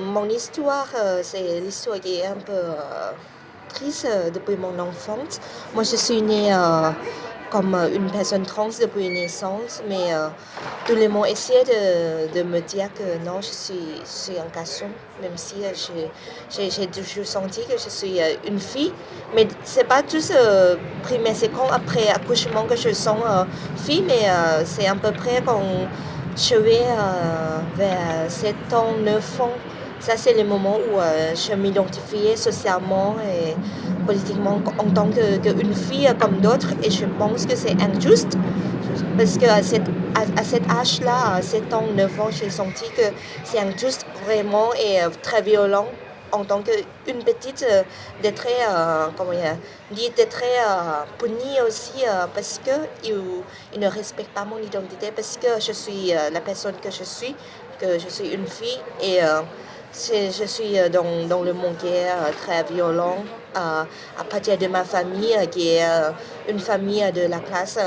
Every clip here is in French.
Mon histoire, c'est l'histoire qui est un peu triste depuis mon enfance. Moi, je suis née comme une personne trans depuis naissance, mais tout le monde essaie de, me dire que non, je suis, un garçon, même si j'ai toujours senti que je suis une fille. Mais c'est pas juste euh, premier seconde après accouchement que je sens fille, mais c'est à peu près quand je vais vers 7 ans, 9 ans. Ça, c'est le moment où je m'identifiais socialement et politiquement en tant qu'une fille comme d'autres. Et je pense que c'est injuste parce qu'à cet, à, cet âge-là, à 7 ans, 9 ans, j'ai senti que c'est injuste vraiment et très violent en tant qu'une petite d'être comment dire, d'être punie aussi parce qu'ils il ne respectent pas mon identité, parce que je suis la personne que je suis, que je suis une fille et je suis dans, dans, le monde qui est très violent à partir de ma famille qui est une famille de la classe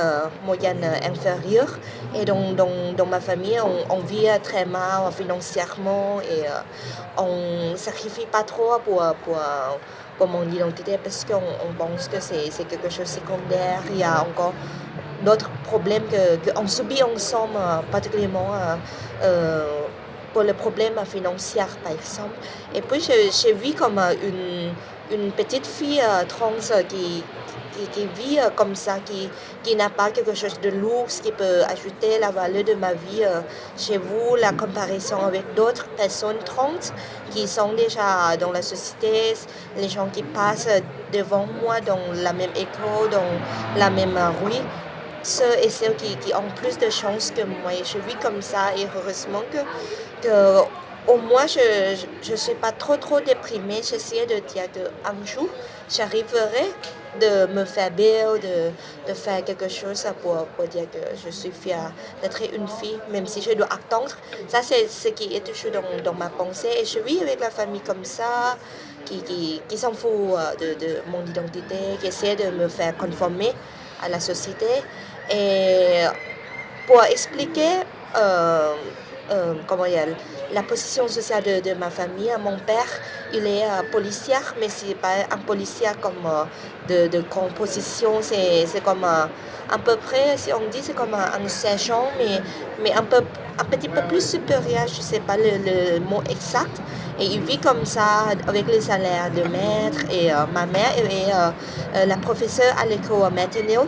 moyenne inférieure. Et donc, dans, dans ma famille, on, vit très mal financièrement et on ne sacrifie pas trop pour, pour, pour mon identité parce qu'on pense que c'est quelque chose de secondaire. Il y a encore d'autres problèmes qu'on subit ensemble, particulièrement pour le problème financier, par exemple. Et puis, j'ai vu comme une, une petite fille trans qui, qui, vit comme ça, qui, qui n'a pas quelque chose de lourd, qui peut ajouter la valeur de ma vie chez vous, la comparaison avec d'autres personnes trans qui sont déjà dans la société, les gens qui passent devant moi dans la même école, dans la même rue ceux et celles qui, qui, ont plus de chance que moi. Je vis comme ça et heureusement que, que au moins je ne suis pas trop trop déprimée. J'essaie de dire qu'un jour, j'arriverai de me faire belle, de, de, faire quelque chose pour, pour dire que je suis fière d'être une fille, même si je dois attendre. Ça, c'est ce qui est toujours dans, dans, ma pensée. Et je vis avec la famille comme ça, qui, qui, qui s'en fout de, de mon identité, qui essaie de me faire conformer à la société. Et pour expliquer euh, euh, comment dire, la position sociale de, de, ma famille, mon père, il est euh, policier, mais ce n'est pas un policier comme de, de composition, c'est comme à peu près, si on dit, c'est comme un, sergent, mais, mais un, peu, un petit peu plus supérieur, je ne sais pas le, le, mot exact. Et il vit comme ça avec les salaires de maître. Et ma mère est la professeure à l'école maternelle.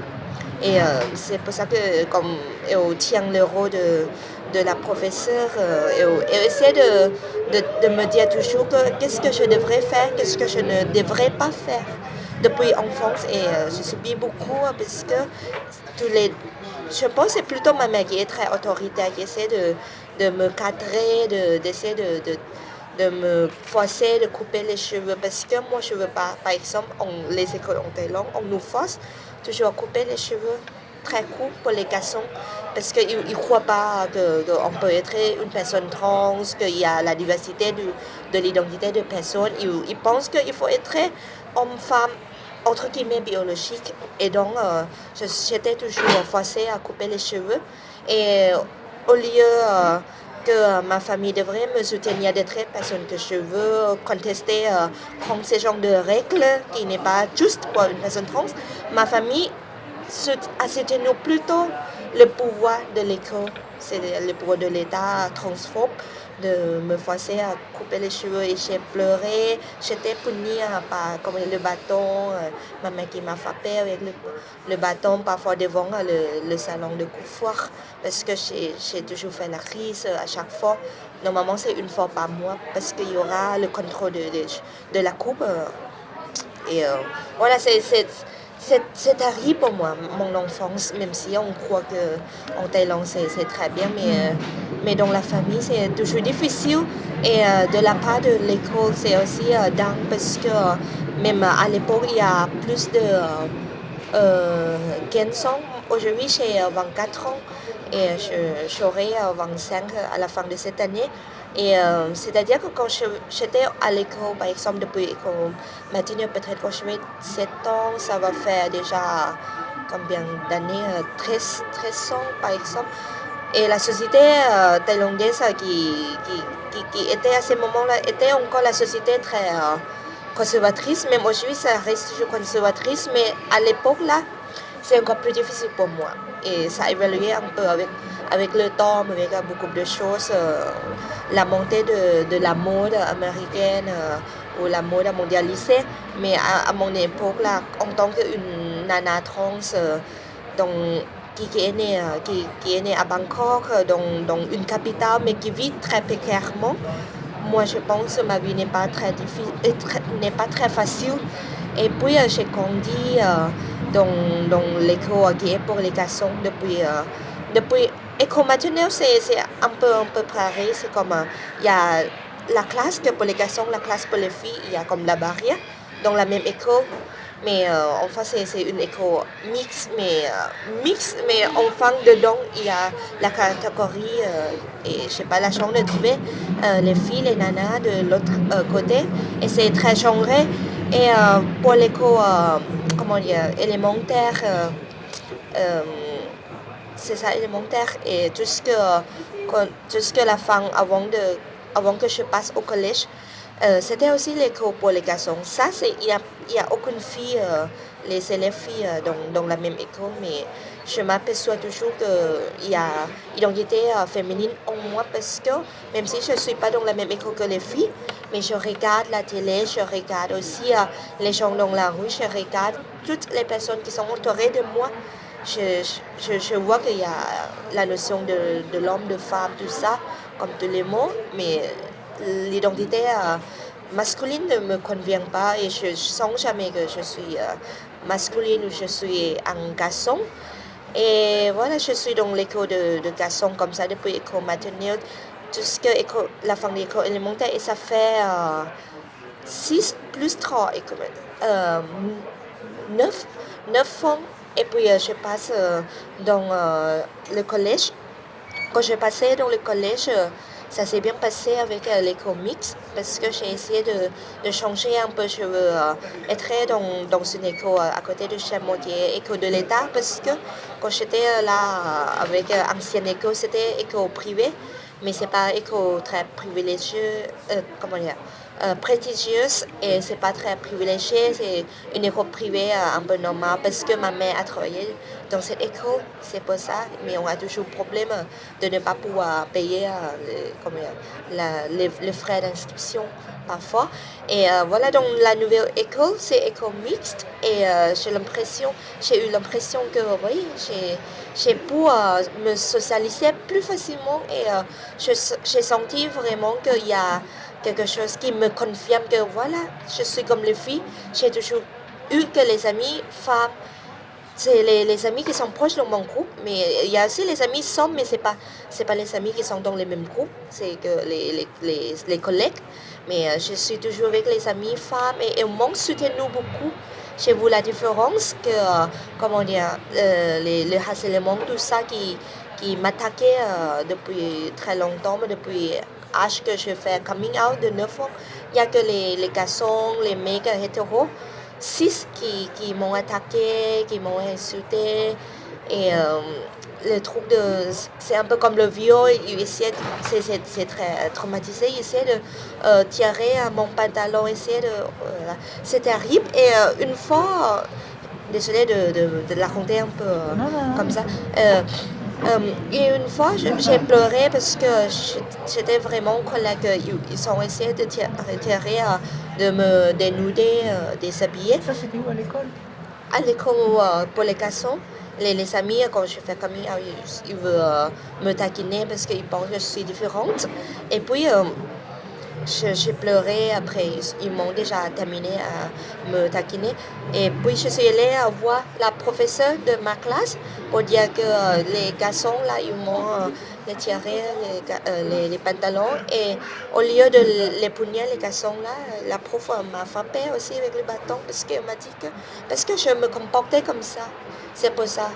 Et c'est pour ça que comme elle tient le rôle de, de la professeure, elle, essaie de, de, de, me dire toujours qu'est-ce que je devrais faire, qu'est-ce que je ne devrais pas faire depuis enfance. Et je subis beaucoup parce que tous les... Je pense que c'est plutôt ma mère qui est très autoritaire, qui essaie de, de me cadrer, d'essayer de, de, de, me forcer de couper les cheveux. Parce que moi, je ne veux pas, par exemple, les écoles ont longues, on nous force toujours couper les cheveux très courts pour les garçons parce qu'ils ne croient pas qu'on peut être une personne trans, qu'il y a la diversité de, de l'identité de personnes. Ils, ils pensent qu'il faut être homme-femme, entre guillemets, biologique. Et donc, euh, j'étais toujours forcée à couper les cheveux. Et au lieu euh, que ma famille devrait me soutenir d'être personne que je veux contester, euh, prendre ce genre de règles qui n'est pas juste pour une personne trans, ma famille a soutenu plutôt le pouvoir de l'école, c'est le pouvoir de l'État transphobe de me forcer à couper les cheveux et j'ai pleuré. J'étais punie par comme le bâton, ma mère qui m'a frappé avec le, le, bâton parfois devant le, le salon de coiffure parce que j'ai toujours fait la crise à chaque fois. Normalement, c'est une fois par mois parce qu'il y aura le contrôle de, de, de la coupe. Et voilà, c'est c'est terrible pour moi, mon enfance, même si on croit qu'en Thaïlande c'est très bien, mais, mais dans la famille c'est toujours difficile. Et de la part de l'école, c'est aussi dingue parce que même à l'époque, il y a plus de euh, 15 ans. Aujourd'hui, j'ai 24 ans et j'aurai 25 à la fin de cette année. Et euh, c'est-à-dire que quand j'étais à l'école, par exemple, depuis l'école matinée, peut-être quand j'avais 7 ans, ça va faire déjà combien d'années 13, 13 ans, par exemple. Et la société euh, thaïlandaise qui, qui, qui, était à ce moment-là, était encore la société très euh, conservatrice, même aujourd'hui ça reste toujours conservatrice, mais à l'époque là, c'est encore plus difficile pour moi. Et ça a évolué un peu avec, le temps, avec beaucoup de choses. Euh, la montée de, la mode américaine euh, ou la mode mondialisée. Mais à, mon époque, là, en tant qu'une nana trans, euh, qui, est née, qui, qui, est à Bangkok, dans, dans une capitale, mais qui vit très précairement, moi je pense que ma vie n'est pas très pas très facile. Et puis j'ai grandi dans, dans l'école pour les garçons depuis, euh, depuis maternelle, c'est un peu, un peu pareil. C'est comme, il y a la classe pour les garçons, la classe pour les filles, il y a comme la barrière dans la même école. Mais euh, enfin, c'est une école mixte, mais euh, mixte, mais enfin, dedans, il y a la catégorie, euh, et je sais pas, la chance de trouver euh, les filles, les nanas de l'autre euh, côté. Et c'est très genré. Et euh, pour l'école, comment élémentaire, c'est ça, élémentaire, et tout ce que, tout ce que la femme, avant, de, avant que je passe au collège, euh, c'était aussi l'école pour les garçons. Ça, il n'y a, y a aucune fille, euh, les élèves filles euh, dans, dans, la même école, mais je m'aperçois toujours qu'il y a identité féminine en moi parce que même si je ne suis pas dans la même école que les filles, mais je regarde la télé, je regarde aussi les gens dans la rue, je regarde toutes les personnes qui sont entourées de moi. Je, je, je vois qu'il y a la notion de, de l'homme, de femme, tout ça, comme tous les mots, mais l'identité euh, masculine ne me convient pas et je, sens jamais que je suis euh, masculine ou je suis un garçon. Et voilà, je suis dans l'école de, de garçons comme ça depuis l'école maternelle jusqu'à la fin de l'école élémentaire et ça fait euh, 6 plus 3, euh, 9, 9 ans. Et puis euh, je passe euh, dans le collège. Quand je passais dans le collège, ça s'est bien passé avec euh, les comics parce que j'ai essayé de, de, changer un peu. Je veux euh, être dans, dans une école euh, à côté de chez moi qui est de l'État parce que quand j'étais là avec ancienne école, c'était école privée, mais c'est pas école très privilégieux, comment dire, euh, prestigieuse et c'est pas très privilégié, c'est une école privée euh, un peu normale parce que ma mère a travaillé dans cette école, c'est pour ça, mais on a toujours problème de ne pas pouvoir payer euh, les, frais d'inscription parfois. Et euh, voilà, donc la nouvelle école, c'est école mixte et euh, j'ai eu l'impression que oui, j'ai pu me socialiser plus facilement et j'ai senti vraiment qu'il y a quelque chose qui me confirme que voilà, je suis comme les filles. J'ai toujours eu que les amis femmes, c'est les, les, amis qui sont proches de mon groupe, mais il y a aussi les amis sommes, mais ce n'est pas, pas les amis qui sont dans les mêmes groupes, c'est que les, les, les, collègues. Mais euh, je suis toujours avec les amis femmes et, et on manque nous beaucoup. Chez vous, la différence que, euh, comment dire, euh, le harcèlement, tout ça qui, qui m'attaquait euh, depuis très longtemps, depuis âge que je fais coming out de 9 ans, il n'y a que les, les garçons, les mecs hétéros, 6 qui, qui m'ont attaqué, qui m'ont insulté. Et euh, le truc de. C'est un peu comme le viol, c'est très traumatisé. Il essaie de euh, tirer mon pantalon, essayer de. Euh, c'est terrible. Et euh, une fois, désolée de, de, de, la raconter un peu non, non, comme ça. Euh, et une fois, j'ai pleuré parce que j'étais vraiment en colère qu'ils ont essayé de retirer, de me dénuder, euh, déshabiller. Ça, c'était où à l'école? À l'école euh, pour les garçons. Les, les, amis, quand je fais comme ils, ils veulent me taquiner parce qu'ils pensent que je suis différente. Et puis, j'ai pleuré après, ils m'ont déjà terminé à me taquiner. Et puis je suis allée voir la professeure de ma classe pour dire que euh, les garçons, là, ils m'ont euh, tiré les, euh, les, les, pantalons. Et au lieu de les punir, les garçons, là, la prof m'a frappé aussi avec le bâton parce qu'elle m'a dit que, parce que je me comportais comme ça. C'est pour ça.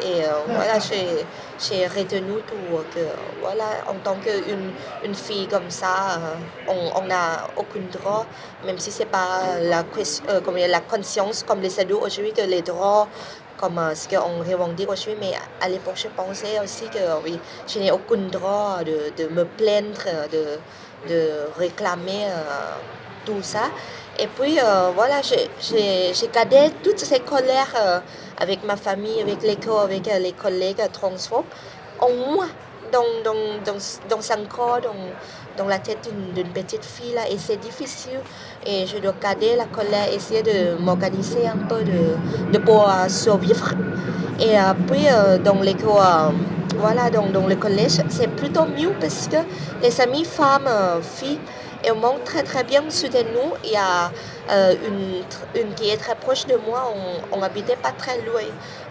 Et euh, voilà, j'ai retenu tout, que voilà, en tant qu'une une fille comme ça, euh, on n'a aucun droit, même si ce n'est pas la, euh, comme la conscience comme les ados aujourd'hui, que les droits comme ce qu'on revendique aujourd'hui, mais à l'époque, je pensais aussi que oui, je n'ai aucun droit de, de, me plaindre, de, de réclamer tout ça. Et puis, voilà, j'ai gardé toutes ces colères avec ma famille, avec l'école, avec les collègues transphobes, en moi dans, dans, dans, dans son corps, dans, dans la tête d'une petite fille. Là, et c'est difficile. Et je dois garder la colère, essayer de m'organiser un peu de, de pouvoir survivre. Et puis, euh, dans l'école, euh, voilà, dans, dans le collège, c'est plutôt mieux parce que les amis femmes, euh, filles, elles m'ont très très bien soutenu. Il y a euh, une, une, qui est très proche de moi. On, habitait pas très loin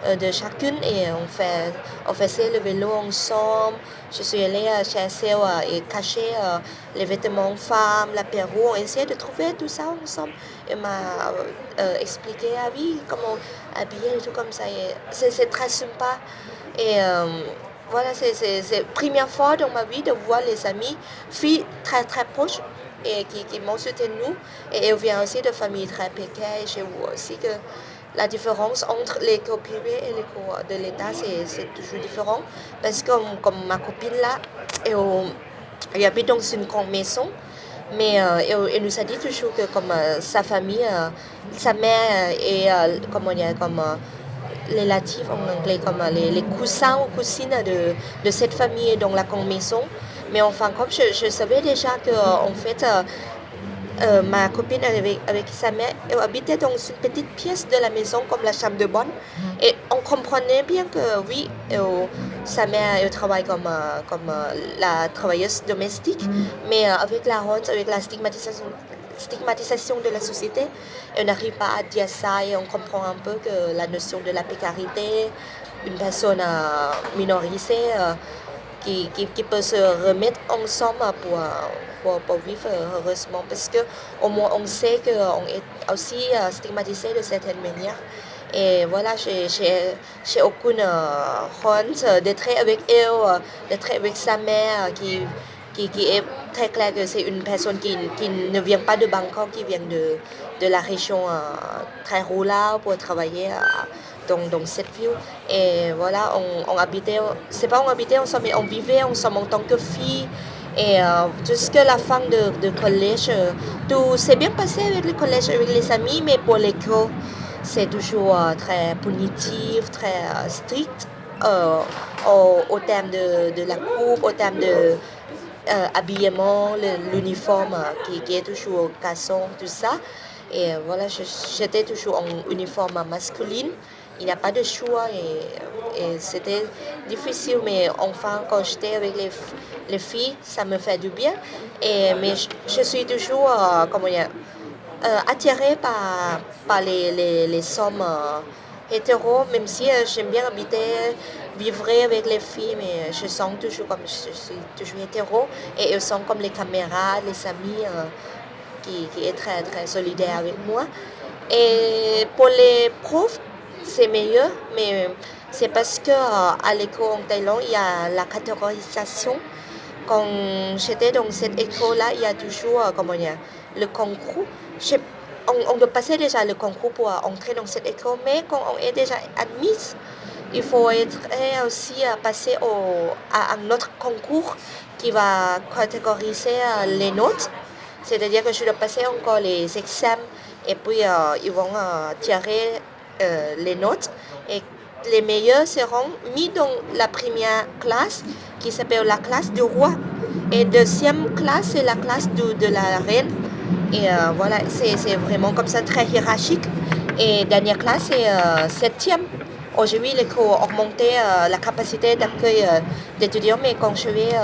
euh, de chacune et on, fait, on faisait le vélo ensemble. Je suis allée chez elle et cacher euh, les vêtements femmes, l'apéro. On essayait de trouver tout ça ensemble. Elle m'a expliqué ah oui, comment habiller et tout comme ça. C'est très sympa. Et voilà, c'est la première fois dans ma vie de voir les amis, filles très très proches et qui, qui m'ont soutenu. Et elle vient aussi de familles très précaires. Je vois aussi que la différence entre l'école privée et l'école de l'État, c'est toujours différent. Parce que comme, ma copine là, elle, elle, habite dans une grande maison. Mais euh, elle, nous a dit toujours que comme euh, sa famille, euh, sa mère est comment dire, comme relative en anglais, comme les, les cousins ou cousines de, de cette famille dans la grande maison. Mais enfin, comme je, savais déjà que en fait, euh, euh, ma copine avec, avec sa mère elle habitait dans une petite pièce de la maison comme la chambre de bonne. Mm. Et on comprenait bien que oui, sa mère elle travaille comme, euh, comme la travailleuse domestique, mm. mais avec la honte, avec la stigmatisation, stigmatisation de la société, elle n'arrive pas à dire ça et on comprend un peu que la notion de la précarité, une personne minorisée, qui, qui, peut se remettre ensemble pour, pour, pour, vivre heureusement. Parce qu'au moins, on sait qu'on est aussi euh, stigmatisé de certaine manière. Et voilà, j'ai aucune euh, honte d'être avec elle, euh, d'être avec sa mère qui, qui, qui, est très clair que c'est une personne qui, qui, ne vient pas de Bangkok, qui vient de, de la région très rurale pour travailler dans, cette ville. Et voilà, on, habitait, c'est pas on habitait ensemble, mais on vivait ensemble en tant que fille. Et euh, jusqu'à la fin de, collège, tout s'est bien passé avec le collège, avec les amis, mais pour l'école, c'est toujours euh, très punitif, très euh, strict au, au, terme de, de, la coupe, au terme de habillement, l'uniforme qui, qui, est toujours au casson, tout ça. Et voilà, j'étais toujours en uniforme masculine il n'y a pas de choix et, c'était difficile, mais enfin, quand j'étais avec les, les, filles, ça me fait du bien. Et, mais je, suis toujours euh, comment dire, euh, attirée par, par les, les, les hommes euh, hétéros, même si j'aime bien habiter, vivre avec les filles, mais je sens toujours comme je suis toujours hétéro et elles sont comme les caméras, les amis qui, qui est très, très solidaire avec moi. Et pour les profs, c'est meilleur, mais c'est parce que euh, à l'école en Thaïlande, il y a la catégorisation. Quand j'étais dans cette école-là, il y a toujours euh, comment dire, le concours. on, doit passer déjà le concours pour entrer dans cette école, mais quand on est déjà admis, il faut être aussi euh, passer au, à un autre concours qui va catégoriser les notes. C'est-à-dire que je dois passer encore les examens et puis ils vont tirer euh, les notes et les meilleurs seront mis dans la première classe qui s'appelle la classe du roi. Et deuxième classe, c'est la classe de, la reine. Et euh, voilà, c'est vraiment comme ça, très hiérarchique. Et dernière classe, c'est euh, septième. Aujourd'hui, l'école a augmenté la capacité d'accueil d'étudiants, mais quand je vais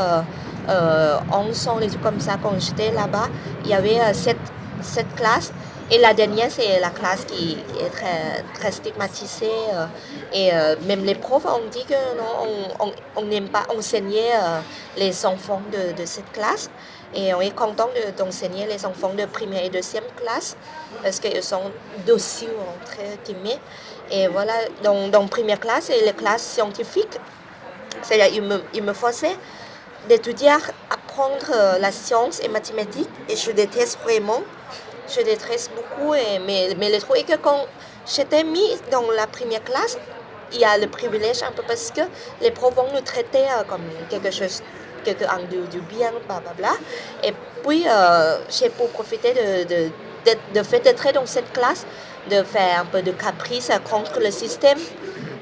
en son et tout comme ça, quand j'étais là-bas, il y avait sept, sept classes. Et la dernière, c'est la classe qui, est très, très stigmatisée. Euh, et euh, même les profs ont dit que non, on n'aime pas enseigner euh, les enfants de, de, cette classe. Et on est content d'enseigner les enfants de première et deuxième classe parce qu'ils sont dociles, très timés. Et voilà, dans, dans première classe, c'est les classes scientifiques. C'est-à-dire qu'ils me, me forçaient d'étudier, apprendre la science et mathématiques. Et je déteste vraiment je détresse beaucoup, mais, mais le truc est que quand j'étais mis dans la première classe. Il y a le privilège un peu parce que les profs vont nous traiter comme quelque chose quelqu'un du, du bien, blablabla. Et puis, j'ai pour profiter de, de, de, fait d'être dans cette classe, de faire un peu de caprice contre le système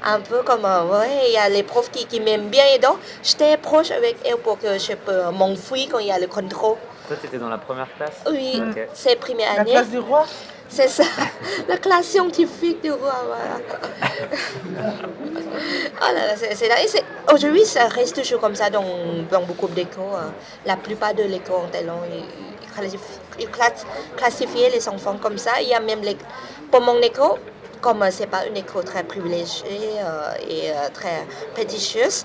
un peu comme, ouais, il y a les profs qui, qui m'aiment bien et donc j'étais proche avec eux pour que je peux m'enfuir quand il y a le contrôle. Toi, tu étais dans la première classe? Oui, okay. c'est première année. La classe du roi? C'est ça, la classe scientifique du roi, voilà. oh là là, c'est là. Aujourd'hui, ça reste toujours comme ça dans, dans beaucoup d'écoles. La plupart de l'école en Thaïlande, ils, ils classifient les enfants comme ça. Il y a même les, pour mon école, comme ce n'est pas une école très privilégiée euh, et euh, très prestigieuse,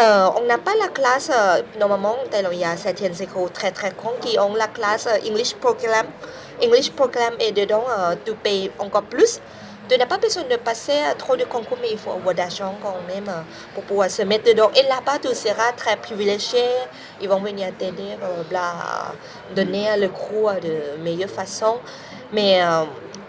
euh, on n'a pas la classe, euh, normalement, il y a certaines écoles très très grandes qui ont la classe euh, English Program. English Program et dedans, euh, tu payes encore plus. Tu n'as pas besoin de passer trop de concours, mais il faut avoir d'argent quand même pour pouvoir se mettre dedans. Et là-bas, tu seras très privilégié. Ils vont venir t'aider, donner le cours de meilleure façon. Mais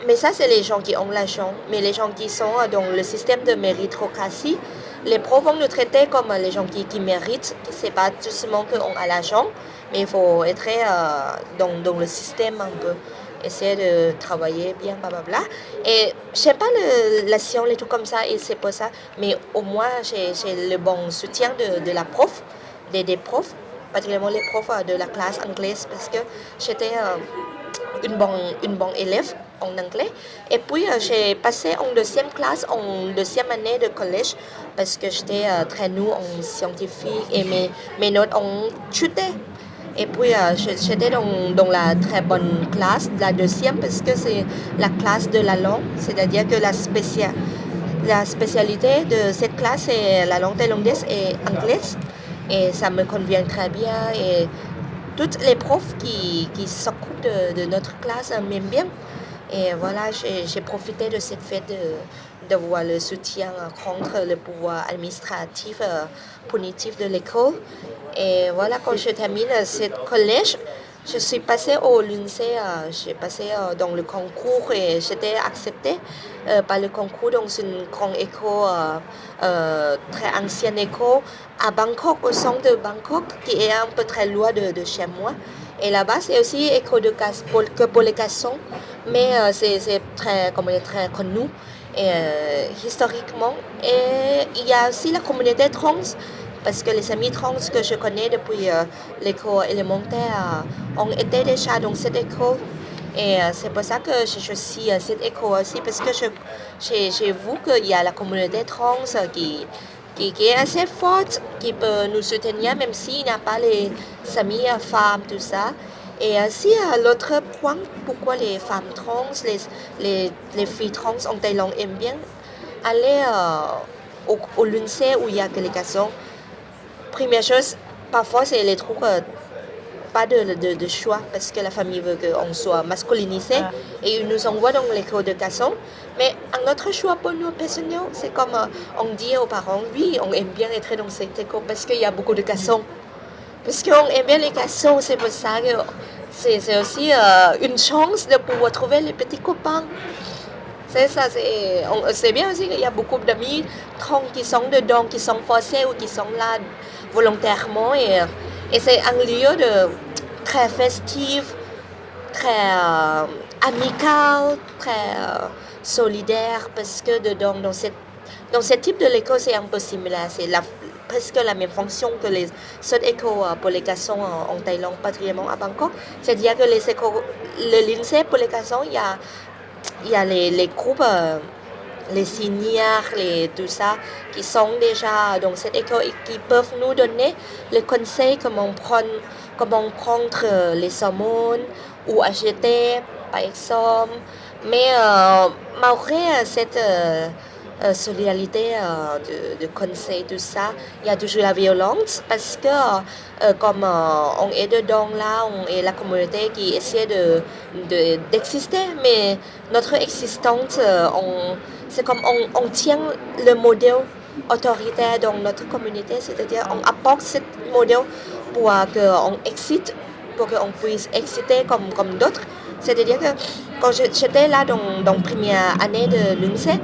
mais ça, c'est les gens qui ont l'argent. Mais les gens qui sont dans le système de méritocratie, les profs vont nous traiter comme les gens qui, qui méritent. Ce n'est pas tout seulement qu'on a l'argent, mais il faut être euh, dans, dans, le système un peu. Essayer de travailler bien, blablabla. Et je sais pas la science, les trucs comme ça, et c'est pas ça. Mais au moins, j'ai le bon soutien de, de la prof, des, des profs, particulièrement les profs de la classe anglaise, parce que j'étais euh, une une bonne élève en anglais. Et puis, euh, j'ai passé en deuxième classe, en deuxième année de collège, parce que j'étais euh, très nulle en scientifique et mes, notes ont chuté. Et puis, euh, j'étais dans, dans, la très bonne classe, la deuxième, parce que c'est la classe de la langue, c'est-à-dire que la, la spécialité de cette classe, c'est la langue thaïlandaise et anglaise. Et ça me convient très bien. Et toutes les profs qui, qui s'occupent de, notre classe m'aiment bien. Et voilà, j'ai profité de cette fête de, le soutien contre le pouvoir administratif euh, punitif de l'école. Et voilà, quand je termine ce collège, je suis passée au lycée, euh, j'ai passé euh, dans le concours et j'étais acceptée euh, par le concours dans une grande école, euh, très ancienne école à Bangkok, au centre de Bangkok, qui est un peu très loin de, de chez moi. Et là-bas, c'est aussi école de casse que pour les garçons, mais euh, c'est très, très connu euh, historiquement. Et il y a aussi la communauté trans, parce que les amis trans que je connais depuis euh, l'école élémentaire ont été déjà dans cette école. Et c'est pour ça que je choisis cette école aussi, parce que j'ai vu qu'il y a la communauté trans qui qui, est assez forte, qui peut nous soutenir même s'il n'y a pas les amis femmes, tout ça. Et aussi, l'autre point, pourquoi les femmes trans, les, les, les filles trans en Thaïlande aiment bien aller euh, au, au où il y a que les garçons. Première chose, parfois, c'est les trucs euh, pas de, de, de, choix parce que la famille veut qu'on soit masculinisé ah. et ils nous envoient dans l'école de garçons. Mais un autre choix pour nous personnels, c'est comme euh, on dit aux parents, oui, on aime bien être dans cette école parce qu'il y a beaucoup de garçons. Parce qu'on aime bien les garçons, c'est pour ça que c'est aussi euh, une chance de pouvoir trouver les petits copains. C'est ça, c'est bien aussi qu'il y a beaucoup d'amis qui sont dedans, qui sont forcés ou qui sont là volontairement. Et, et c'est un lieu très festif, très euh, amical, très euh, solidaire, parce que dedans, dans, cette, dans ce type de l'école, c'est un peu similaire. C'est presque la même fonction que les autres écoles euh, pour les garçons en, Thaïlande, particulièrement à Bangkok. C'est-à-dire que les écoles, le lycée pour les garçons, il y a, y a les, les groupes. Les seniors, les, tout ça, qui sont déjà dans cette école et qui peuvent nous donner le conseil comment prendre, comment prendre euh, les hormones ou acheter, par exemple. Mais euh, malgré cette euh, euh, solidarité euh, de, conseil, tout ça, il y a toujours la violence parce que euh, comme on est dedans là, on est la communauté qui essaie de, d'exister, mais notre existence, c'est comme on, tient le modèle autoritaire dans notre communauté, c'est-à-dire on apporte ce modèle pour qu'on excite, pour qu'on puisse exciter comme, comme d'autres, C'est-à-dire que quand j'étais là dans, la première année de l'UNCE,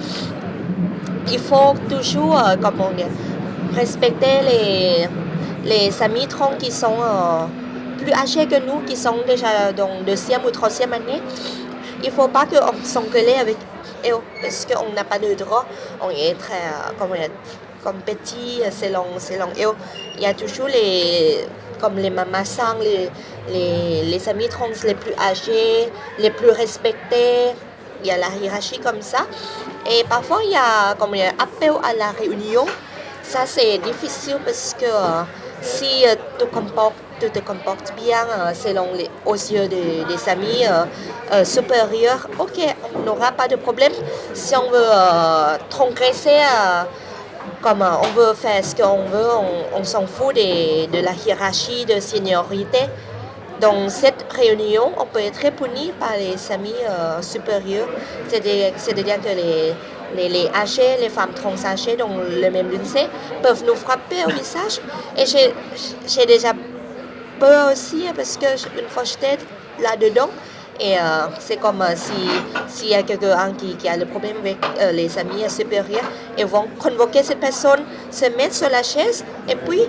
il faut toujours, euh, respecter les, les amis trans qui sont euh, plus âgés que nous, qui sont déjà dans deuxième ou troisième année. Il ne faut pas qu'on s'engueule avec eux parce qu'on n'a pas de droit. On est très euh, comme petit selon, selon eux. Il y a toujours les comme les les, les, les amis trans les plus âgés, les plus respectés. Il y a la hiérarchie comme ça. Et parfois, il y a comme appel à la réunion. Ça, c'est difficile parce que euh, si euh, tu, te comportes bien euh, selon les, aux yeux des, des amis supérieurs, ok, on n'aura pas de problème. Si on veut transgresser comme on veut faire ce qu'on veut, on, s'en fout de, la hiérarchie de seniorité. Dans cette réunion, on peut être puni par les amis euh, supérieurs, c'est-à-dire que les, les, les âgés, les femmes trans âgées dans le même lycée peuvent nous frapper au visage. Et j'ai déjà peur aussi parce que une fois j'étais là-dedans, et euh, c'est comme euh, si s'il y a quelqu'un qui, qui, a le problème avec euh, les amis supérieurs, ils vont convoquer cette personne, se mettre sur la chaise, et puis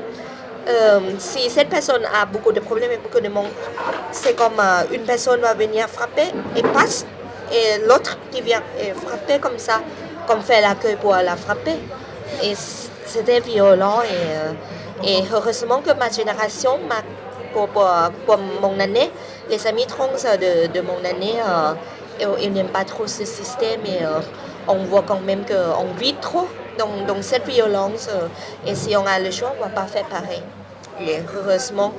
si cette personne a beaucoup de problèmes et beaucoup de monde, c'est comme une personne va venir frapper et passe, et l'autre qui vient frapper comme ça, comme fait l'accueil pour la frapper. Et c'était violent et, et heureusement que ma génération, ma pour, mon année, les amis trans de, de mon année, euh, ils, n'aiment pas trop ce système et euh, on voit quand même qu'on vit trop dans, dans cette violence. Euh, et si on a le choix, on ne va pas faire pareil. Et heureusement.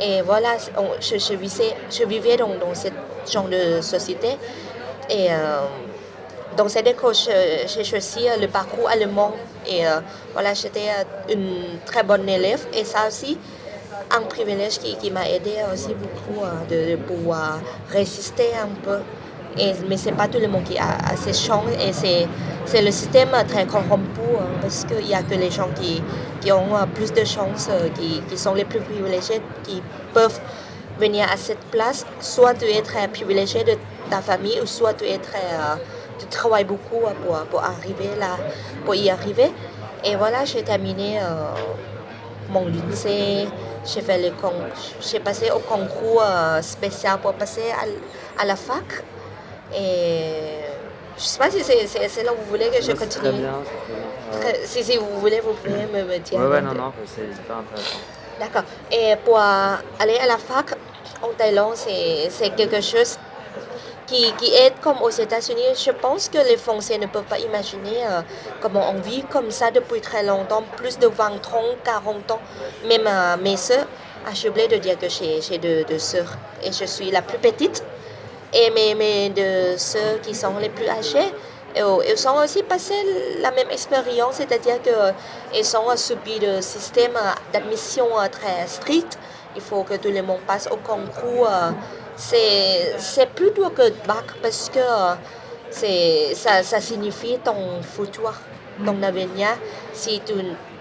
Et voilà, je, je, vivais, je vivais dans, dans ce genre de société. Et dans cette école, j'ai choisi le parcours allemand. Et voilà, j'étais une très bonne élève. Et ça aussi, un privilège qui, qui m'a aidé aussi beaucoup euh, de, pouvoir résister un peu. Mais ce n'est pas tout le monde qui a, a ces chances et c'est le système très corrompu hein, parce qu'il n'y a que les gens qui, qui ont euh, plus de chances, euh, qui, qui, sont les plus privilégiés, qui peuvent venir à cette place. Soit tu es très privilégié de ta famille ou soit tu tu travailles beaucoup pour, pour, arriver là, pour y arriver. Et voilà, j'ai terminé mon lycée, j'ai passé au concours euh, spécial pour passer à, la fac. Et je ne sais pas si c'est là où vous voulez que je continue. Très bien, très bien. Si, si vous voulez, vous pouvez me, me dire. Oui, ouais, non, non, c'est super intéressant. D'accord. Et pour aller à la fac en Thaïlande, c'est quelque chose qui, qui est comme aux États-Unis. Je pense que les Français ne peuvent pas imaginer euh, comment on vit comme ça depuis très longtemps, plus de 20, 30, 40 ans. Même euh, mes soeurs, j'ai oublié de dire que j'ai deux, deux soeurs et je suis la plus petite. Et deux soeurs qui sont les plus âgées, ils ont aussi passé la même expérience, c'est-à-dire qu'ils ont subi le système d'admission très strict. Il faut que tout le monde passe au concours euh, c'est plus dur que bac parce que ça, ça signifie ton futur, ton avenir. Si tu,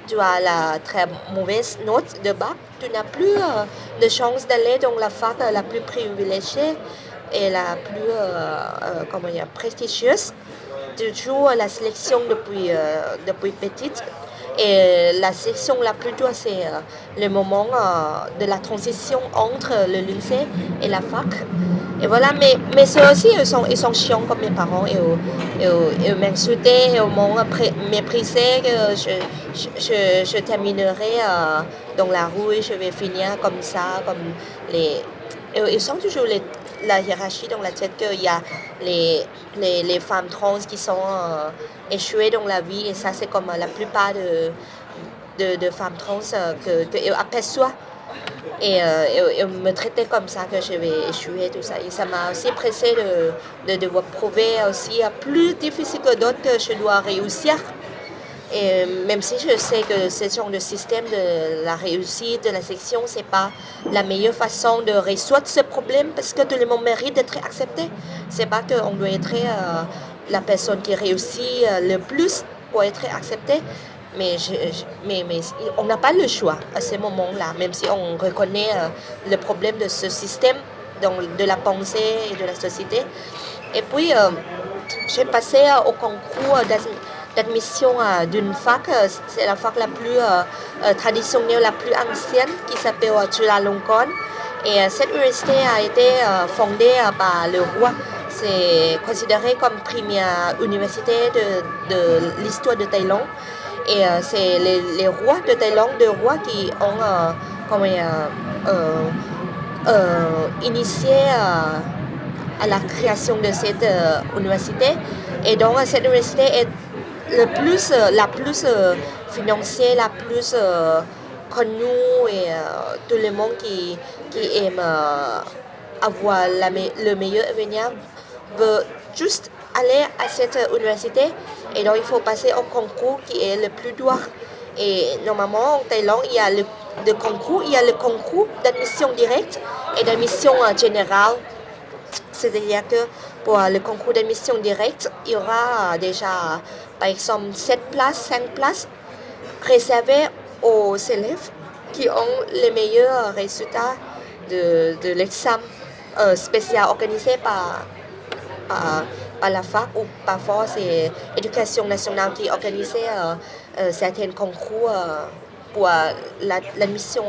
tu as la très mauvaise note de bac, tu n'as plus euh, de chance d'aller dans la fac la plus privilégiée et la plus euh, euh, comment dire, prestigieuse. Tu joues la sélection depuis, depuis petite et la section la plus dure, c'est euh, le moment euh, de la transition entre le lycée et la fac. Et voilà, mais, mais ceux aussi, ils sont, ils sont chiants comme mes parents. Ils, ils, ils m'insultaient, ils m'ont méprisé je, je, je, terminerai euh, dans la rue, je vais finir comme ça, comme les... Ils sont toujours les, la hiérarchie dans la tête qu'il y a les, les, femmes trans qui sont euh, échouées dans la vie. Et ça c'est comme la plupart de, de, femmes trans euh, que, aperçoivent et, euh, me traiter comme ça que je vais échouer tout ça. Et ça m'a aussi pressé de, de devoir prouver aussi plus difficile que d'autres que je dois réussir et même si je sais que ce genre de système de la réussite de la section, ce n'est pas la meilleure façon de résoudre ce problème parce que tout le monde mérite d'être accepté. Ce n'est pas qu'on doit être euh, la personne qui réussit euh, le plus pour être accepté. Mais, mais, mais on n'a pas le choix à ce moment-là, même si on reconnaît euh, le problème de ce système de la pensée et de la société. Et puis, j'ai passé au concours d'admission d'une fac, c'est la fac la plus traditionnelle, la plus ancienne, qui s'appelle Chulalongkorn. Et cette université a été fondée par le roi c'est considéré comme première université de, de l'histoire de Thaïlande. Et euh, c'est les, les, rois de Thaïlande, deux rois qui ont euh, comment, euh, initié à la création de cette université. Et donc cette université est le plus, la plus financière, la plus connue et tout le monde qui, qui aime avoir la, le meilleur avenir veut juste aller à cette université et donc il faut passer au concours qui est le plus dur. Et normalement en Thaïlande, il y a le, concours, il y a le concours d'admission directe et d'admission générale. C'est-à-dire que pour le concours d'admission directe, il y aura déjà par exemple 7 places, 5 places réservées aux élèves qui ont les meilleurs résultats de, de l'examen euh, spécial organisé par la fac ou parfois c'est l'éducation nationale qui organise euh, euh, certains concours euh, pour l'admission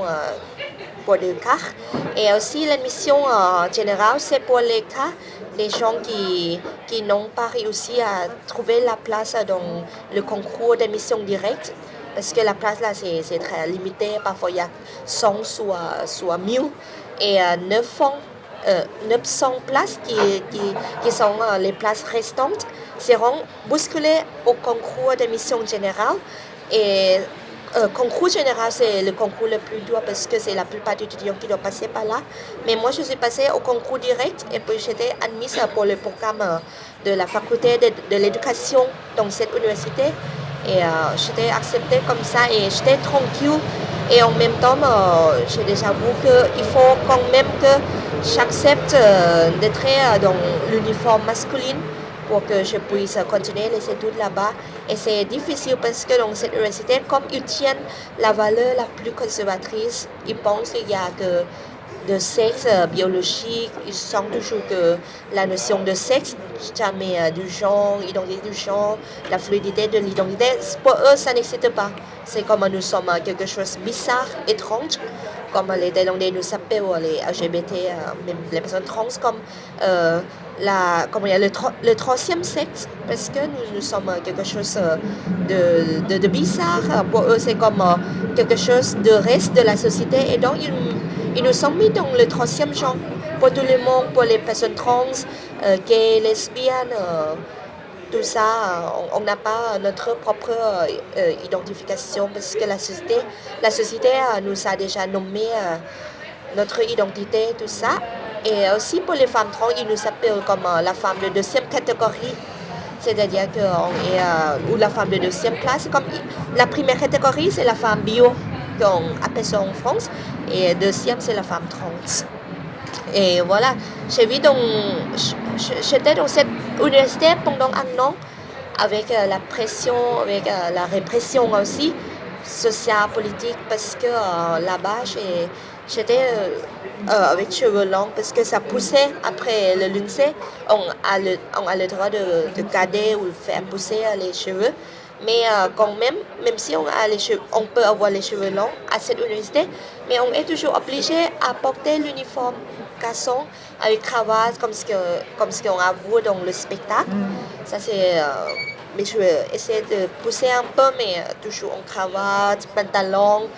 pour des cas. Et aussi l'admission générale, c'est pour les cas des gens qui, qui n'ont pas réussi à trouver la place dans le concours d'admission directe. Parce que la place là, c'est très limité. Parfois, il y a 100 soit, soit 1000 et 9 fonds 900 euh, places qui, qui, sont euh, les places restantes seront bousculées au concours d'admission générale. Et euh, concours général, c'est le concours le plus dur parce que c'est la plupart des étudiants qui doivent passer par là. Mais moi, je suis passée au concours direct et puis j'étais admise pour le programme de la faculté de, l'éducation dans cette université. Et j'étais acceptée comme ça et j'étais tranquille. Et en même temps, j'ai déjà vu qu'il faut quand même que j'accepte euh, d'être euh, dans l'uniforme masculin pour que je puisse continuer les études là-bas. Et c'est difficile parce que dans cette université, comme ils tiennent la valeur la plus conservatrice, ils pensent qu'il y a que de sexe euh, biologique, ils sentent toujours que la notion de sexe, jamais du genre, identité du genre, la fluidité de l'identité, pour eux, ça n'existe pas. C'est comme nous sommes quelque chose de bizarre, étrange comme les Thaïlandais nous s'appellent, les LGBT, euh, même les personnes trans, comme, euh, la, comment le, le, troisième sexe, parce que nous, nous sommes quelque chose euh, de, de, bizarre. Pour eux, c'est comme quelque chose de reste de la société. Et donc, ils, ils nous sont mis dans le troisième genre. Pour tout le monde, pour les personnes trans, gays, lesbiennes, tout ça, on n'a pas notre propre euh, identification parce que la société, la société euh, nous a déjà nommé euh, notre identité, tout ça. Et aussi pour les femmes trans, ils nous appellent comme la femme de deuxième catégorie. C'est-à-dire que est, ou la femme de deuxième classe. Comme la première catégorie, c'est la femme bio, qu'on appelle ça en France. Et deuxième, c'est la femme trans. Et voilà, j'ai vu donc, j'étais dans cette université pendant un an avec euh, la pression, avec euh, la répression aussi, sociale, politique, parce que euh, là-bas, j'étais avec cheveux longs parce que ça poussait après le lycée. On a le, on a le droit de, de garder ou faire pousser les cheveux. Mais quand même, même si on, a les cheveux, on peut avoir les cheveux longs à cette université, mais on est toujours obligé à porter l'uniforme garçon avec cravate comme ce qu'on comme ce qu'on a vu dans le spectacle. Mm. Ça c'est euh, mais je vais essayer de pousser un peu mais euh, toujours en cravate, pantalon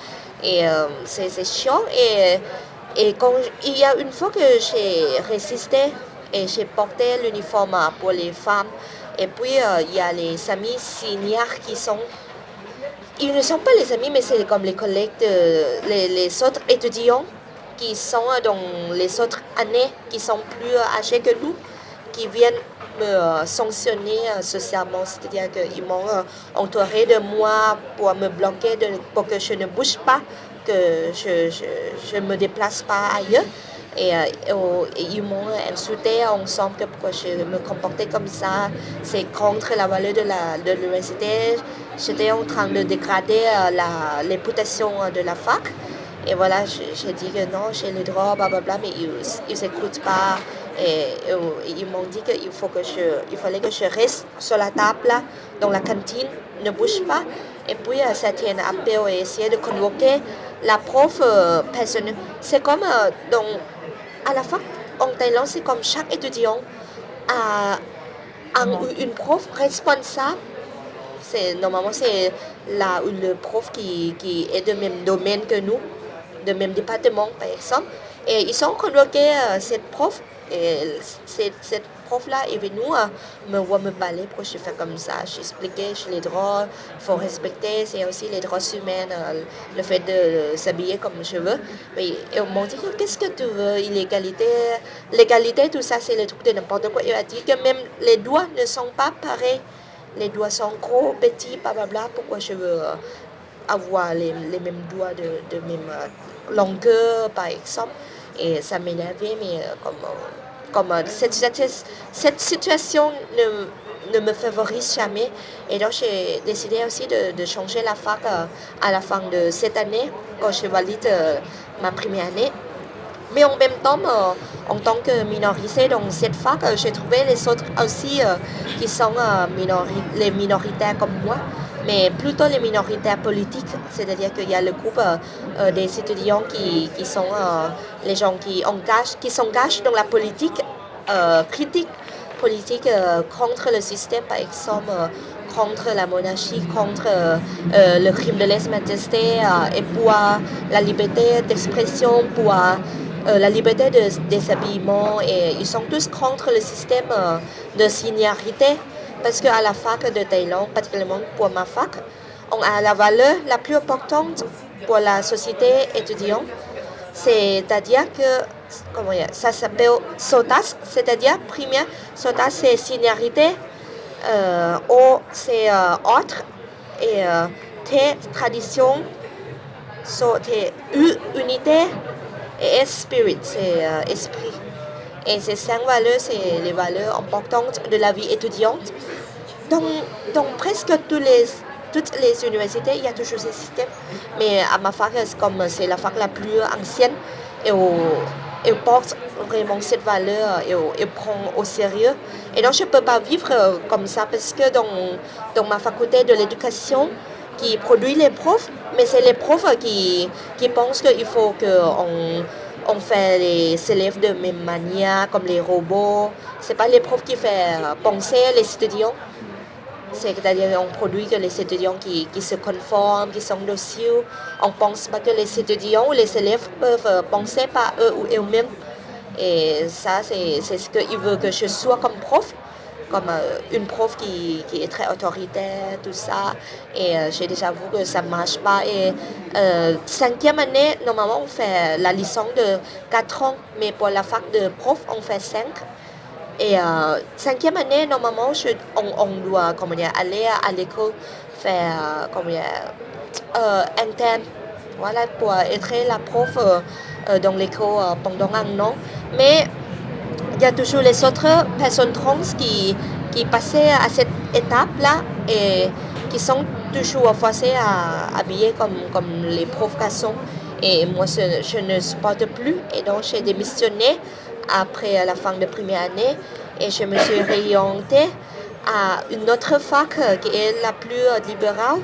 et euh, c'est chiant. Et et quand il y a une fois que j'ai résisté et j'ai porté l'uniforme pour les femmes et puis il y a les amis seniors qui sont ils ne sont pas les amis, mais c'est comme les collègues, de, les, les autres étudiants qui sont dans les autres années, qui sont plus âgés que nous, qui viennent me euh, sanctionner euh, socialement, c'est-à-dire qu'ils m'ont euh, entouré de moi pour me bloquer, de, pour que je ne bouge pas, que je ne me déplace pas ailleurs. Et, ils m'ont insulté ensemble que pourquoi je me comportais comme ça, c'est contre la valeur de l'université. J'étais en train de dégrader la de la fac. Et voilà, j'ai dit que non, j'ai le droit, blablabla, mais ils n'écoutent pas. Et, ils m'ont dit qu'il faut que je, il fallait que je reste sur la table dans la cantine, ne bouge pas. Et puis, euh, c'était un appel et essayer de convoquer la prof euh, personnelle. C'est comme euh, à la fac en Thaïlande, c'est comme chaque étudiant a, une prof responsable. C'est, normalement, c'est là le prof qui, qui est de même domaine que nous, de même département, par exemple. Et ils sont convoqués, cette prof, et cette, prof-là est venue me voir me parler pourquoi je fais comme ça. J'expliquais sur les droits, il faut respecter, c'est aussi les droits humains, euh, le fait de s'habiller comme je veux. Mais ils m'ont dit, qu'est-ce que tu veux, l'égalité, l'égalité, tout ça, c'est le truc de n'importe quoi. Il a dit que même les doigts ne sont pas pareils. Les doigts sont gros, petits, blablabla. Pourquoi je veux euh, avoir les, les mêmes doigts de, de même euh, longueur, par exemple? Et ça m'énervait, mais comme comme euh, cette, cette, situation ne, ne, me favorise jamais. Et donc, j'ai décidé aussi de, de, changer la fac euh, à la fin de cette année, quand je valide euh, ma première année. Mais en même temps, en tant que minorité dans cette fac, j'ai trouvé les autres aussi qui sont les minoritaires comme moi mais plutôt les minorités politiques, c'est-à-dire qu'il y a le groupe euh, euh, des étudiants qui, qui sont euh, les gens qui engagent, qui s'engagent dans la politique critique, politique contre le système, par exemple contre la monarchie, contre le crime de lèse-majesté et pour la liberté d'expression, pour la liberté de déshabillement et ils sont tous contre le système de seniorité parce qu'à la fac de Thaïlande, particulièrement pour ma fac, on a la valeur la plus importante pour la société étudiante. C'est-à-dire que comment ça s'appelle SOTAS, c'est-à-dire première, SOTAS c'est seniorité, euh, O c'est euh, autre, et euh, T tradition, so, T unité, et S spirit c'est euh, esprit. Et ces cinq valeurs, c'est les valeurs importantes de la vie étudiante. Dans, dans presque les, toutes les universités, il y a toujours ce système. Mais à ma fac, comme c'est la fac la plus ancienne, elle porte vraiment cette valeur et prend au sérieux. Et donc, je ne peux pas vivre comme ça parce que dans, dans ma faculté de l'éducation, qui produit les profs, mais c'est les profs qui, qui pensent qu'il faut qu'on on fait les élèves de même manière, comme les robots. Ce n'est pas les profs qui font penser les étudiants. C'est-à-dire on produit que les étudiants qui, qui, se conforment, qui sont dociles. On ne pense pas que les étudiants ou les élèves peuvent penser par eux ou eux-mêmes. Et ça, c'est ce qu'ils veulent que je sois comme prof comme euh, une prof qui, qui, est très autoritaire, tout ça. Et euh, j'ai déjà vu que ça ne marche pas. Et euh, cinquième année, normalement, on fait la licence de 4 ans, mais pour la fac de prof, on fait 5. Et cinquième année, normalement, on, on, doit aller à, l'école faire comment dire, interne. Voilà, pour être la prof dans l'école pendant un an. Mais il y a toujours les autres personnes trans qui, qui passaient à cette étape-là et qui sont toujours forcées à habiller comme, comme les sont. Et moi, je, ne supporte plus. Et donc, j'ai démissionné après la fin de première année et je me suis réorientée à une autre fac qui est la plus libérale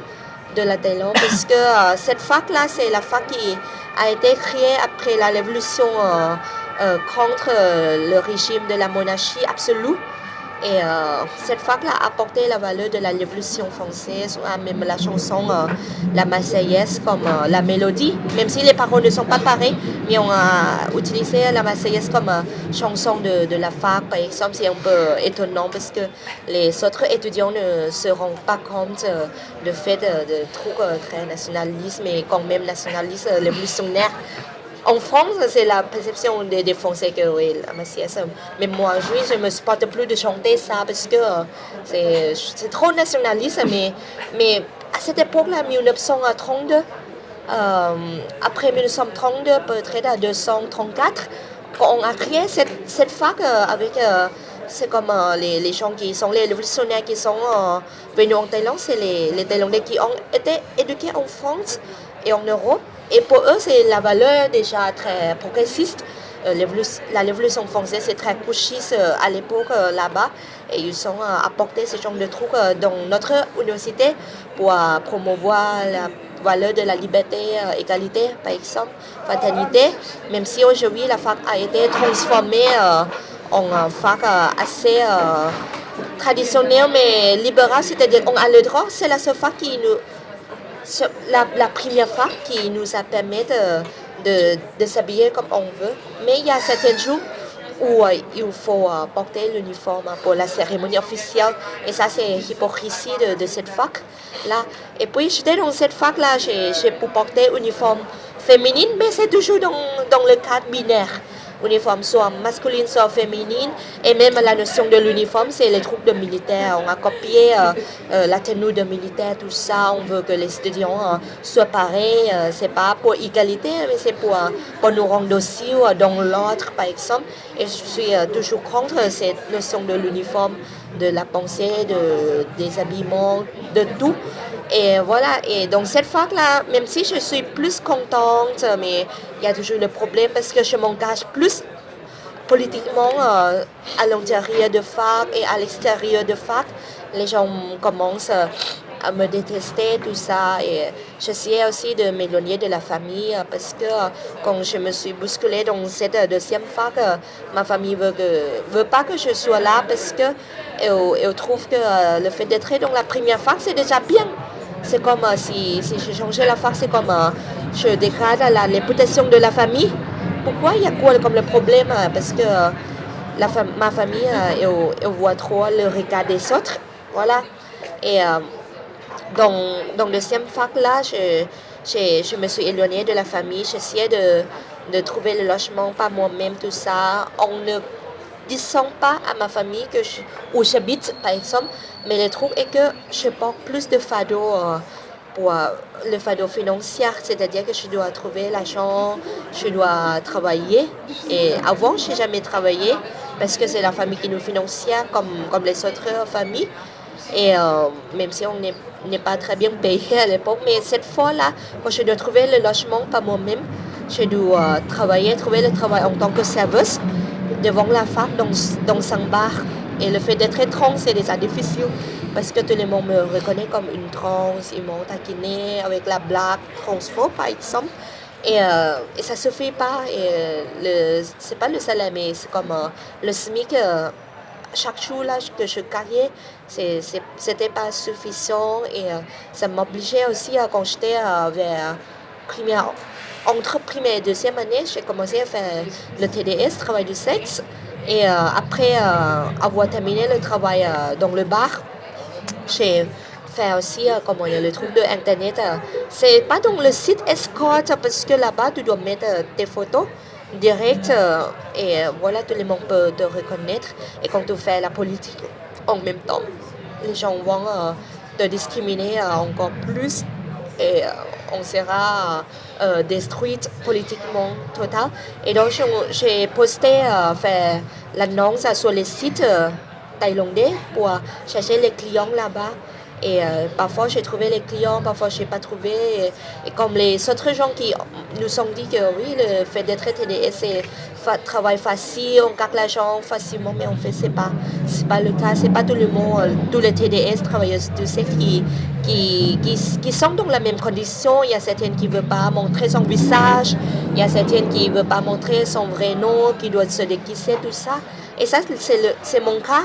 de la Thaïlande, parce que euh, cette fac-là, c'est la fac qui a été créée après la révolution euh, euh, contre euh, le régime de la monarchie absolue. Et euh, cette fac-là a apporté la valeur de la révolution française, même la chanson, la Marseillaise comme la mélodie, même si les paroles ne sont pas pareilles, mais on a utilisé la Marseillaise comme chanson de, de, la fac, par exemple, c'est un peu étonnant parce que les autres étudiants ne se rendent pas compte du fait de, de trucs très nationalistes, mais quand même nationalistes, révolutionnaires en France, c'est la perception des, Français que oui, la Marseillaise. Mais moi, je ne me supporte plus de chanter ça parce que c'est trop nationaliste. Mais, à cette époque-là, 1932, euh, après 1932, peut-être à 234, quand on a créé cette, cette fac euh, avec euh, c'est comme euh, les, gens qui sont les révolutionnaires qui sont euh, venus en Thaïlande, c'est les Thaïlandais qui ont été éduqués en France et en Europe. Et pour eux, c'est la valeur déjà très progressiste. Euh, la révolution française, c'est très couchiste à l'époque là-bas. Et ils ont apporté ce genre de trucs dans notre université pour promouvoir la valeur de la liberté, égalité, par exemple, fraternité. Même si aujourd'hui, la fac a été transformée en fac assez traditionnel mais libéral, c'est-à-dire on a le droit, c'est la seule fac qui nous, la, la, première fac qui nous a permis de, s'habiller comme on veut. Mais il y a certains jours où il faut porter l'uniforme pour la cérémonie officielle. Et ça, c'est l'hypocrisie de, cette fac-là. Et puis, j'étais dans cette fac-là, j'ai pu porter uniforme féminine, mais c'est toujours dans, dans le cadre binaire uniforme soit masculine, soit féminine. Et même la notion de l'uniforme, c'est les troupes de militaires. On a copié euh, euh, la tenue de militaire, tout ça. On veut que les étudiants euh, soient pareils. c'est pas pour égalité, mais c'est pour, pour nous rendre aussi dans l'autre, par exemple. Et je suis toujours contre cette notion de l'uniforme, de la pensée, de, des habillements, de tout. Et voilà, et donc cette fac-là, même si je suis plus contente, mais il y a toujours le problème parce que je m'engage plus politiquement euh, à l'intérieur de fac et à l'extérieur de fac. Les gens commencent à me détester, tout ça. Et j'essayais aussi de m'éloigner de la famille parce que quand je me suis bousculée dans cette deuxième fac, ma famille veut, veut pas que je sois là parce que elle, trouve que euh, le fait d'être dans la première fac, c'est déjà bien. C'est comme euh, si, si je changeais la fac, c'est comme euh, je dégrade la réputation de la famille. Pourquoi il y a quoi comme le problème Parce que la ma famille, elle, voit trop le regard des autres. Voilà. Et dans le deuxième fac-là, je, je, me suis éloignée de la famille. J'essayais de, de trouver le logement par moi-même, tout ça. On ne descend pas à ma famille que où j'habite, par exemple. Mais le truc est que je porte plus de fardeau euh, pour euh, le fardeau financier, c'est-à-dire que je dois trouver l'argent, je dois travailler. Et avant, je n'ai jamais travaillé parce que c'est la famille qui nous finance comme, comme les autres familles. Et euh, même si on n'est pas très bien payé à l'époque, mais cette fois-là, quand je dois trouver le logement par moi-même, je dois travailler, trouver le travail en tant que serveuse devant la fac dans, dans un bar. Et le fait d'être trans, c'est déjà difficile parce que tout le monde me reconnaît comme une trans, ils m'ont taquiné avec la blague transphobe par exemple. Et, euh, et ça ne suffit pas. Euh, c'est pas le salaire, mais c'est comme euh, le SMIC. Euh, chaque jour là, que je gagnais, c'était pas suffisant et ça m'obligeait aussi, quand j'étais vers première entre première et deuxième année, j'ai commencé à faire le TDS, travail du sexe. Et euh, après euh, avoir terminé le travail euh, dans le bar, j'ai fait aussi comment le truc de Internet. c'est pas dans le site Escort parce que là-bas, tu dois mettre tes photos direct et voilà, tout le monde peut te reconnaître. Et quand tu fais la politique en même temps, les gens vont te discriminer encore plus et on sera euh, détruite politiquement total. Et donc, j'ai posté, euh, l'annonce sur les sites euh, thaïlandais pour chercher les clients là-bas. Et euh, parfois, j'ai trouvé les clients, parfois, je n'ai pas trouvé. Et, comme les autres gens qui nous ont dit que oui, le fait d'être TDS, c'est travail facile, on gagne l'argent facilement, mais en fait, ce n'est pas, pas le cas. Ce n'est pas tout le monde, euh, tous les TDS, travailleurs du sexe, qui, qui, qui, sont dans la même condition. Il y a certaines qui ne veulent pas montrer son visage, il y a certaines qui ne veulent pas montrer son vrai nom, qui doivent se déguiser, tout ça. Et ça, c'est mon cas.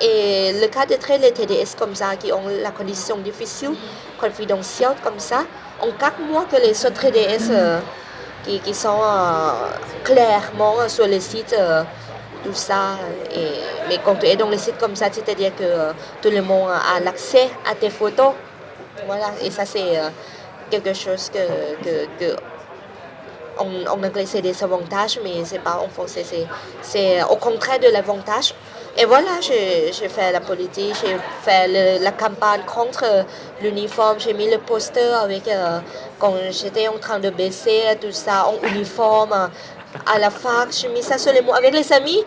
Et le cas de très les TDS comme ça, qui ont la condition difficile, confidentielle comme ça, en quatre mois que les autres TDS euh, qui, qui, sont euh, clairement sur le site, euh, tout ça. Et, mais quand tu es dans le site comme ça, c'est-à-dire que tout le monde a l'accès à tes photos. Voilà, et ça c'est quelque chose que, que, que c'est des avantages, mais c'est pas en français, c'est au contraire de l'avantage. Et voilà, j'ai fait la politique, j'ai fait la campagne contre l'uniforme, j'ai mis le poster avec, quand j'étais en train de baisser tout ça en uniforme, à la fac, je mis ça sur les mots. Avec les amis,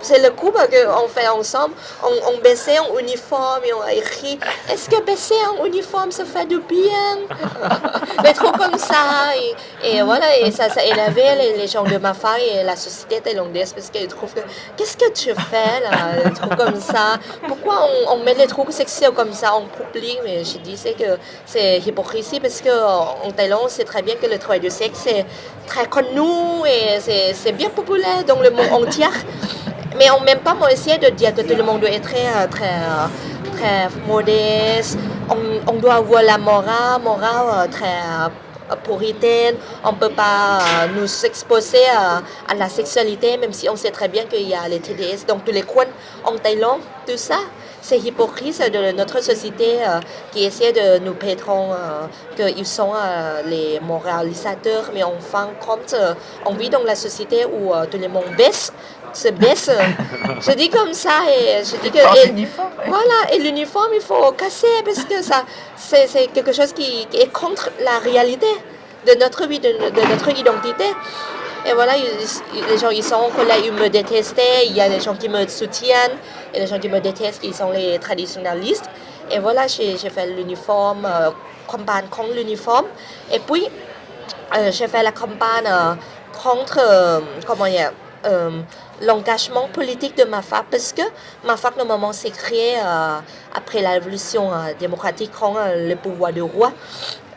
c'est le coup qu'on fait ensemble. On, on baissait en uniforme et on a écrit Est-ce que baisser en uniforme, ça fait du bien Des trucs comme ça. Et, voilà, et ça, ça énervait les, gens de ma fac et la société thaïlandaise parce qu'ils trouvent que Qu'est-ce que tu fais là Des trucs comme ça. Pourquoi on, met les trucs sexuels comme ça en public? Mais je disais que c'est hypocrisie parce qu'en Thaïlande, c'est très bien que le travail du sexe est très connu et c'est bien populaire dans le monde entier. Mais en même temps, on essaie de dire que tout le monde être très, euh, très, euh, très modeste. On, doit avoir la morale, morale euh, très puritaine. On ne peut pas nous exposer à, à, la sexualité, même si on sait très bien qu'il y a les TDS dans tous les coins en Thaïlande, tout ça c'est hypocrite de notre société euh, qui essaie de nous pétrer euh, qu'ils sont euh, les moralisateurs, mais en fin de compte, on vit dans la société où tout le monde baisse, se baisse. je dis comme ça et je dis que... Voilà, et l'uniforme, il faut casser parce que ça, c'est quelque chose qui, est contre la réalité de notre vie, de notre identité. Et voilà, les gens, ils sont là, ils me détestaient, il y a des gens qui me soutiennent, et les gens qui me détestent, ils sont les traditionnalistes. Et voilà, j'ai fait l'uniforme, euh, campagne contre l'uniforme. Et puis, euh, j'ai fait la campagne euh, contre, comment dire, l'engagement politique de ma fac parce que ma fac normalement s'est créée après la révolution démocratique contre le pouvoir du roi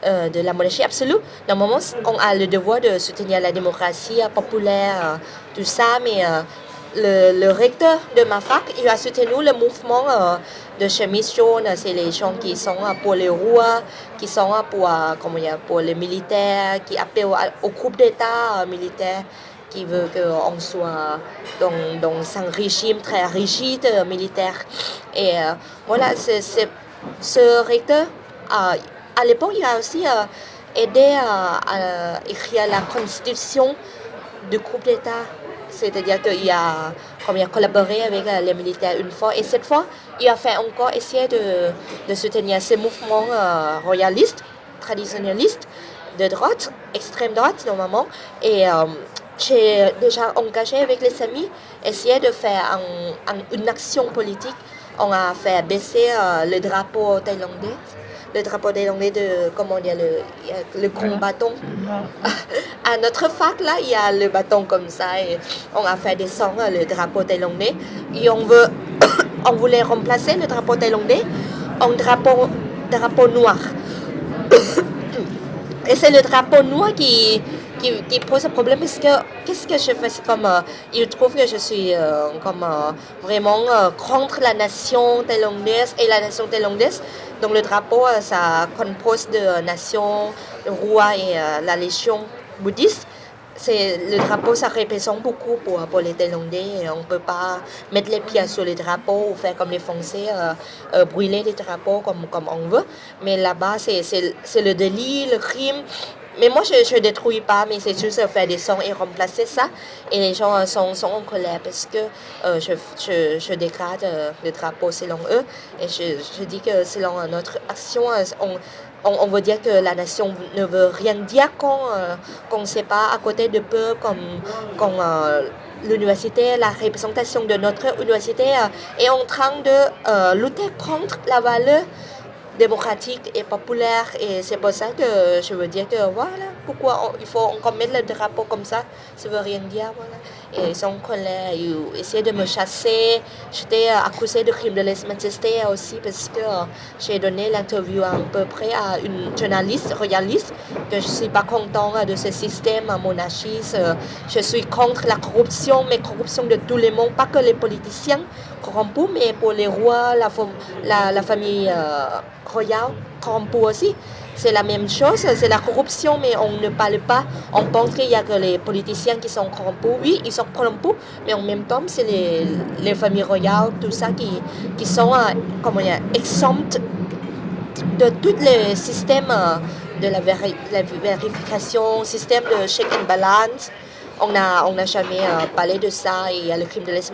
euh, de la monarchie absolue. Normalement, on a le devoir de soutenir la démocratie populaire, euh, tout ça, mais euh, le, recteur de ma fac, il a soutenu le mouvement de chemise jaune. C'est les gens qui sont pour les rois, qui sont pour, comment pour les militaires, qui appellent au, groupe d'État militaire qui veut qu'on soit dans, dans, un régime très rigide militaire. Et voilà, ce recteur à l'époque, il a aussi euh, aidé à, écrire la constitution du groupe d'État. C'est-à-dire qu'il a, collaboré avec euh, les militaires une fois. Et cette fois, il a fait encore essayer de, de soutenir ces mouvements euh, royalistes, traditionnalistes, de droite, extrême droite normalement. Et j'ai déjà engagé avec les amis, essayer de faire une action politique. On a fait baisser le drapeau thaïlandais le drapeau des Anglais de, comment dire, le, le grand bâton. À notre fac, là, il y a le bâton comme ça et on a fait descendre le drapeau thaïlandais et on veut, on voulait remplacer le drapeau thaïlandais en drapeau, drapeau noir. et c'est le drapeau noir qui, qui, pose un problème parce que qu'est-ce que je fais? Comme euh, il trouve que je suis euh, comme euh, vraiment contre la nation thaïlandaise et la nation thaïlandaise donc le drapeau ça compose de nation le roi et la légion bouddhiste. C'est le drapeau ça représente beaucoup pour, pour les Thaïlandais on ne peut pas mettre les pieds sur les drapeaux ou faire comme les Français brûler les drapeaux comme, comme on veut. Mais là-bas c'est le délit le crime mais moi, je ne détruis pas, mais c'est juste faire des sons et remplacer ça. Et les gens sont, sont en colère parce que euh, je, je, je, dégrade euh, le drapeau selon eux. Et je, je dis que selon notre action, euh, on, on, veut dire que la nation ne veut rien dire qu'on ne sait pas à côté de peu comme, comme l'université, la représentation de notre université est en train de lutter contre la valeur démocratique et populaire. Et c'est pour ça que je veux dire que voilà, pourquoi il faut encore mettre le drapeau comme ça, ça veut rien dire. Voilà. Et son collègue ils essaient de me chasser. J'étais accusée de crime de lèse-majesté aussi parce que j'ai donné l'interview à peu près à une journaliste royaliste que je ne suis pas content de ce système monarchiste. Je suis contre la corruption, mais corruption de tout le monde, pas que les politiciens corrompus, mais pour les rois, la, la, famille euh, royale corrompue aussi. C'est la même chose, c'est la corruption, mais on ne parle pas. On pense qu'il y a que les politiciens qui sont corrompus. Oui, ils sont corrompus, mais en même temps, c'est les, les, familles royales, tout ça, qui, qui sont euh, comment dire, exemptes de tous les systèmes euh, de la, vérification, système de check and balance on n'a on jamais parlé de ça. Il y a le crime de lèse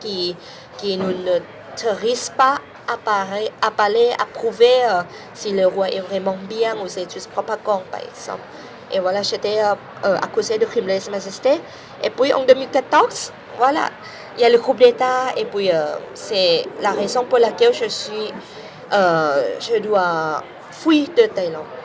qui, qui ne n'autorise pas à parler, à, parler, à prouver euh, si le roi est vraiment bien ou c'est juste propagande, par exemple. Et voilà, j'étais euh, euh, accusée de crime de lèse-majesté. Et puis en 2014, voilà, il y a le coup d'État et puis c'est la raison pour laquelle je suis, je dois fuir de Thaïlande.